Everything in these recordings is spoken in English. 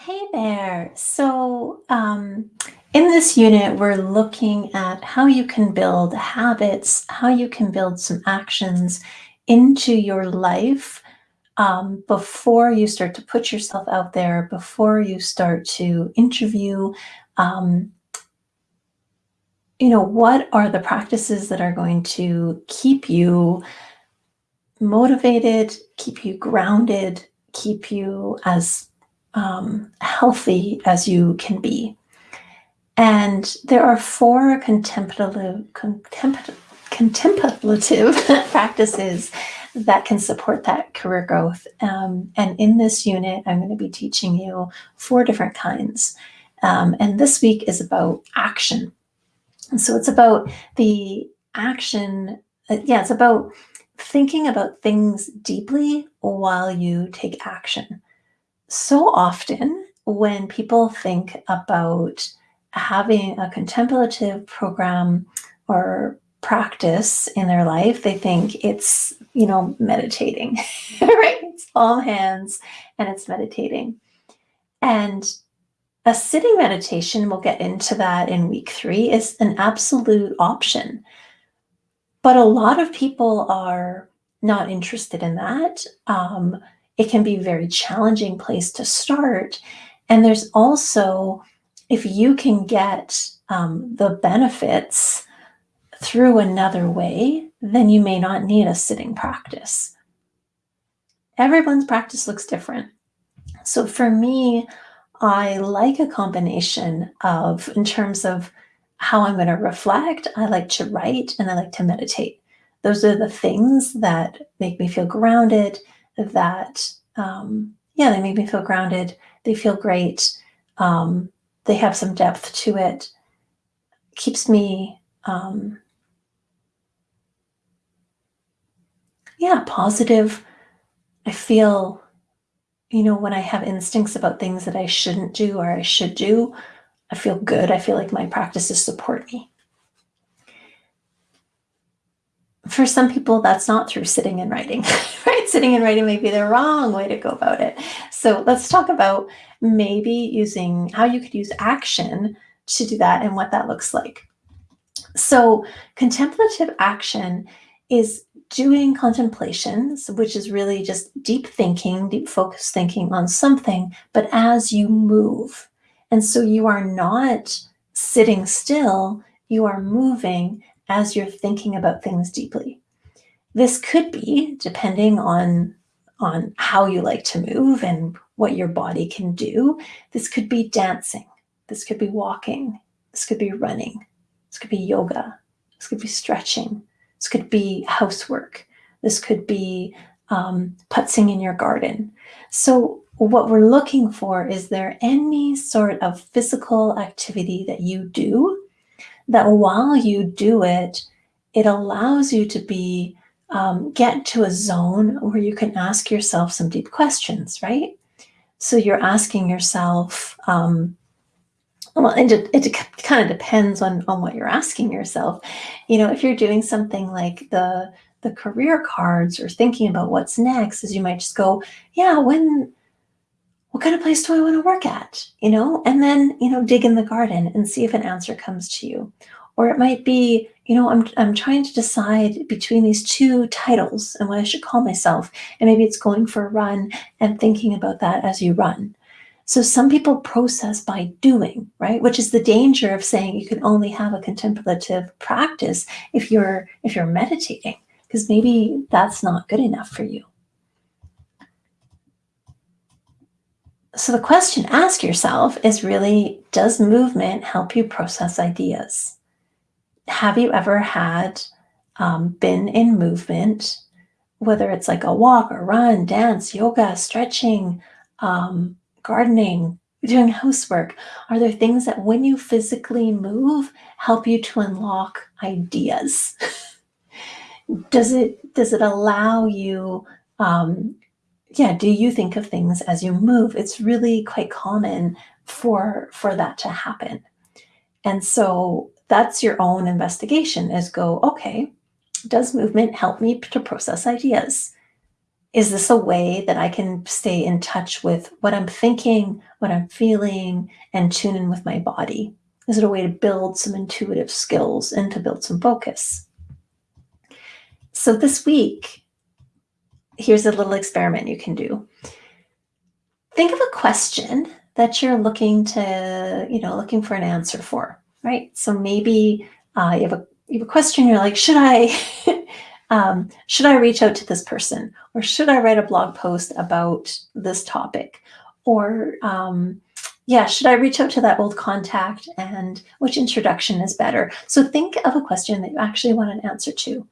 Hey there. So, um, in this unit, we're looking at how you can build habits, how you can build some actions into your life um, before you start to put yourself out there, before you start to interview. Um, you know, what are the practices that are going to keep you motivated, keep you grounded, keep you as um, healthy as you can be. And there are four contemplative, contemplative, practices that can support that career growth. Um, and in this unit, I'm going to be teaching you four different kinds. Um, and this week is about action. And so it's about the action. Uh, yeah, it's about thinking about things deeply while you take action. So often when people think about having a contemplative program or practice in their life, they think it's, you know, meditating, right? It's all hands and it's meditating. And a sitting meditation, we'll get into that in week three, is an absolute option. But a lot of people are not interested in that. Um, it can be a very challenging place to start. And there's also, if you can get um, the benefits through another way, then you may not need a sitting practice. Everyone's practice looks different. So for me, I like a combination of, in terms of how I'm going to reflect, I like to write and I like to meditate. Those are the things that make me feel grounded, that, um, yeah, they make me feel grounded. They feel great. Um, they have some depth to it. Keeps me, um, yeah, positive. I feel, you know, when I have instincts about things that I shouldn't do or I should do, I feel good. I feel like my practices support me. For some people, that's not through sitting and writing, right? Sitting and writing may be the wrong way to go about it. So let's talk about maybe using how you could use action to do that and what that looks like. So contemplative action is doing contemplations, which is really just deep thinking, deep focus thinking on something, but as you move. And so you are not sitting still, you are moving as you're thinking about things deeply. This could be, depending on, on how you like to move and what your body can do, this could be dancing, this could be walking, this could be running, this could be yoga, this could be stretching, this could be housework, this could be um, putzing in your garden. So what we're looking for is there any sort of physical activity that you do that while you do it, it allows you to be, um, get to a zone where you can ask yourself some deep questions, right? So you're asking yourself, um, well, and it, it kind of depends on, on what you're asking yourself. You know, if you're doing something like the, the career cards or thinking about what's next, is you might just go, yeah, when, what kind of place do I want to work at? You know, and then, you know, dig in the garden and see if an answer comes to you. Or it might be, you know, I'm, I'm trying to decide between these two titles and what I should call myself. And maybe it's going for a run and thinking about that as you run. So some people process by doing, right? Which is the danger of saying you can only have a contemplative practice if you're if you're meditating, because maybe that's not good enough for you. So the question ask yourself is really, does movement help you process ideas? Have you ever had um, been in movement, whether it's like a walk or run, dance, yoga, stretching, um, gardening, doing housework? Are there things that when you physically move help you to unlock ideas? does it does it allow you um, yeah, do you think of things as you move? It's really quite common for, for that to happen. And so that's your own investigation is go, okay, does movement help me to process ideas? is this a way that I can stay in touch with what I'm thinking, what I'm feeling, and tune in with my body? Is it a way to build some intuitive skills and to build some focus? So this week, here's a little experiment you can do. Think of a question that you're looking to, you know, looking for an answer for, right? So maybe uh, you have a you have a question. You're like, should I um, should I reach out to this person, or should I write a blog post about this topic, or um, yeah, should I reach out to that old contact, and which introduction is better? So think of a question that you actually want an answer to,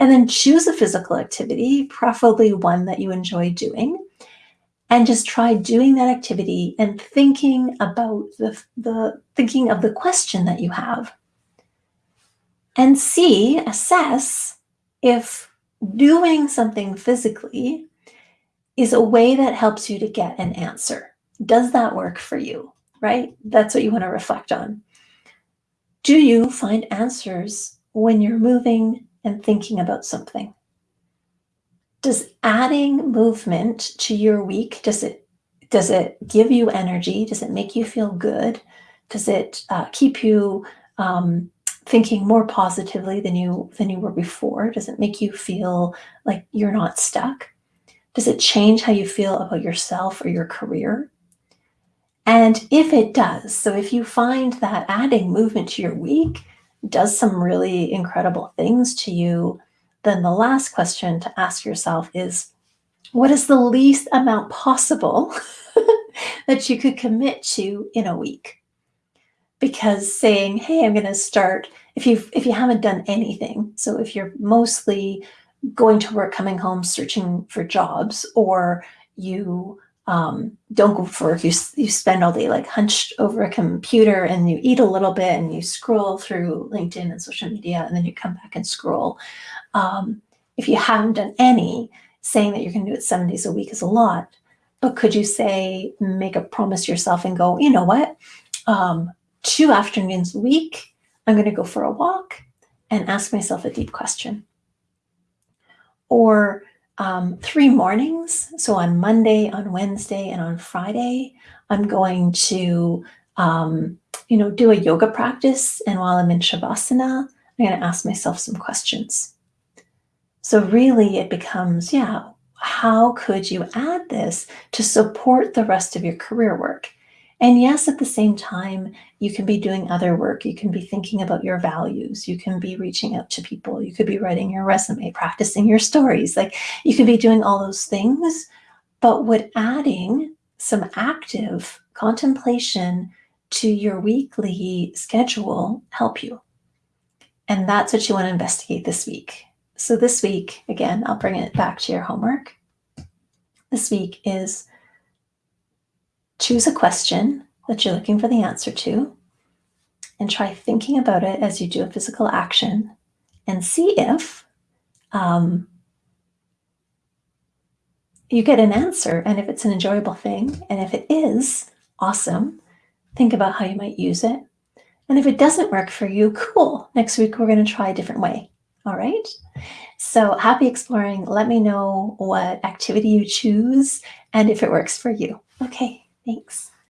and then choose a physical activity, preferably one that you enjoy doing and just try doing that activity and thinking about the, the thinking of the question that you have. And see assess if doing something physically is a way that helps you to get an answer. Does that work for you? Right? That's what you want to reflect on. Do you find answers when you're moving and thinking about something. Does adding movement to your week does it does it give you energy? Does it make you feel good? Does it uh, keep you um, thinking more positively than you than you were before? Does it make you feel like you're not stuck? Does it change how you feel about yourself or your career? And if it does so if you find that adding movement to your week does some really incredible things to you then the last question to ask yourself is what is the least amount possible that you could commit to in a week? Because saying, hey, I'm going to start, if you if you haven't done anything, so if you're mostly going to work, coming home, searching for jobs, or you um, don't go for you, you spend all day like hunched over a computer and you eat a little bit and you scroll through LinkedIn and social media and then you come back and scroll. Um, if you haven't done any, saying that you're going to do it seven days a week is a lot. But could you say, make a promise yourself and go, you know what? Um, two afternoons a week, I'm going to go for a walk and ask myself a deep question. Or um, three mornings. So on Monday, on Wednesday, and on Friday, I'm going to, um, you know, do a yoga practice. And while I'm in Shavasana, I'm going to ask myself some questions. So really it becomes, yeah, how could you add this to support the rest of your career work? And yes, at the same time, you can be doing other work. You can be thinking about your values. You can be reaching out to people. You could be writing your resume, practicing your stories. Like you could be doing all those things. But would adding some active contemplation to your weekly schedule help you? And that's what you want to investigate this week. So this week, again, I'll bring it back to your homework. This week is choose a question that you're looking for the answer to and try thinking about it as you do a physical action and see if um, you get an answer and if it's an enjoyable thing. And if it is, awesome. Think about how you might use it. And if it doesn't work for you, cool. Next week, we're going to try a different way. All right. So happy exploring. Let me know what activity you choose and if it works for you. Okay. Thanks.